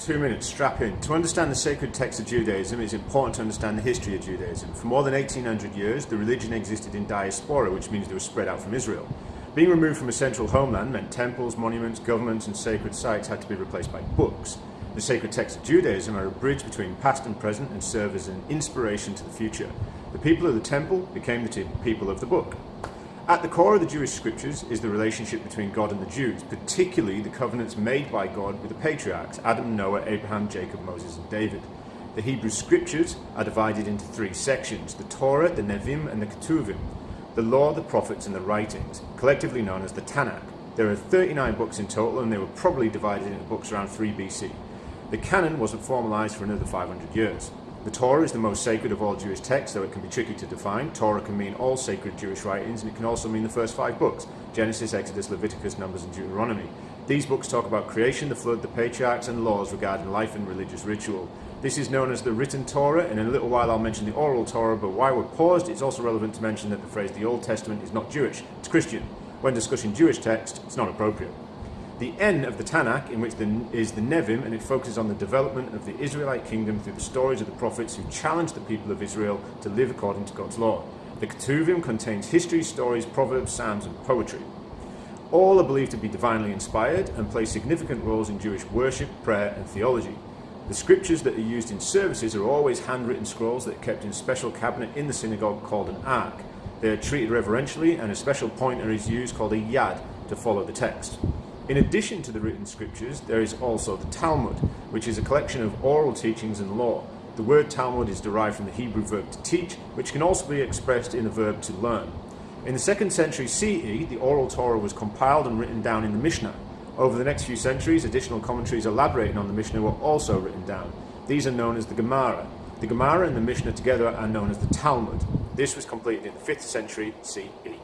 two minutes, strap in. To understand the sacred text of Judaism, it's important to understand the history of Judaism. For more than 1800 years, the religion existed in diaspora, which means it was spread out from Israel. Being removed from a central homeland meant temples, monuments, governments, and sacred sites had to be replaced by books. The sacred texts of Judaism are a bridge between past and present and serve as an inspiration to the future. The people of the temple became the people of the book. At the core of the Jewish scriptures is the relationship between God and the Jews, particularly the covenants made by God with the patriarchs Adam, Noah, Abraham, Jacob, Moses, and David. The Hebrew scriptures are divided into three sections the Torah, the Nevi'im, and the Ketuvim. The law, the prophets, and the writings, collectively known as the Tanakh. There are 39 books in total, and they were probably divided into books around 3 BC. The canon wasn't formalized for another 500 years. The Torah is the most sacred of all Jewish texts, though it can be tricky to define. Torah can mean all sacred Jewish writings, and it can also mean the first five books Genesis, Exodus, Leviticus, Numbers, and Deuteronomy. These books talk about creation, the flood, the patriarchs, and laws regarding life and religious ritual. This is known as the written Torah, and in a little while I'll mention the oral Torah, but while we're paused, it's also relevant to mention that the phrase the Old Testament is not Jewish, it's Christian. When discussing Jewish text, it's not appropriate. The N of the Tanakh, in which the, is the Nevi'im, and it focuses on the development of the Israelite kingdom through the stories of the prophets who challenged the people of Israel to live according to God's law. The Ketuvim contains history, stories, proverbs, psalms, and poetry. All are believed to be divinely inspired and play significant roles in Jewish worship, prayer, and theology. The scriptures that are used in services are always handwritten scrolls that are kept in a special cabinet in the synagogue called an ark. They are treated reverentially, and a special pointer is used called a yad to follow the text. In addition to the written scriptures, there is also the Talmud, which is a collection of oral teachings and law. The word Talmud is derived from the Hebrew verb to teach, which can also be expressed in the verb to learn. In the second century CE, the oral Torah was compiled and written down in the Mishnah. Over the next few centuries, additional commentaries elaborating on the Mishnah were also written down. These are known as the Gemara. The Gemara and the Mishnah together are known as the Talmud. This was completed in the 5th century CE.